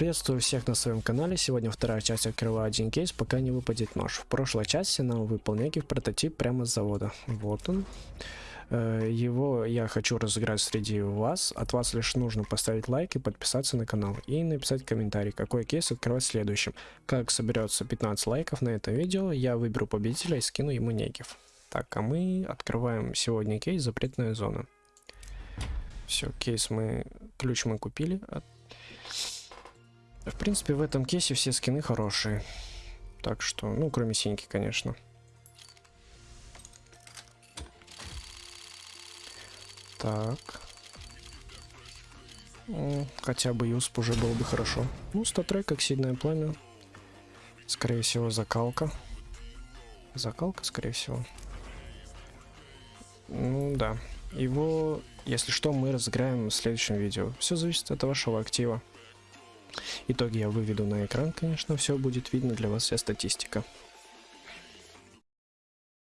Приветствую всех на своем канале. Сегодня вторая часть открываю один кейс, пока не выпадет нож. В прошлой части нам выпал некий прототип прямо с завода. Вот он. Э, Его я хочу разыграть среди вас. От вас лишь нужно поставить лайк и подписаться на канал. И написать комментарий, какой кейс открывать следующим. Как соберется 15 лайков на это видео, я выберу победителя и скину ему некив. Так, а мы открываем сегодня кейс «Запретная зона». Все, кейс мы... Ключ мы купили. В принципе, в этом кейсе все скины хорошие. Так что, ну, кроме синьки, конечно. Так. Ну, хотя бы юсп уже было бы хорошо. Ну, статрек, как сильное пламя. Скорее всего, закалка. Закалка, скорее всего. Ну, да. Его, если что, мы разыграем в следующем видео. Все зависит от вашего актива. Итоги я выведу на экран, конечно, все будет видно для вас вся статистика.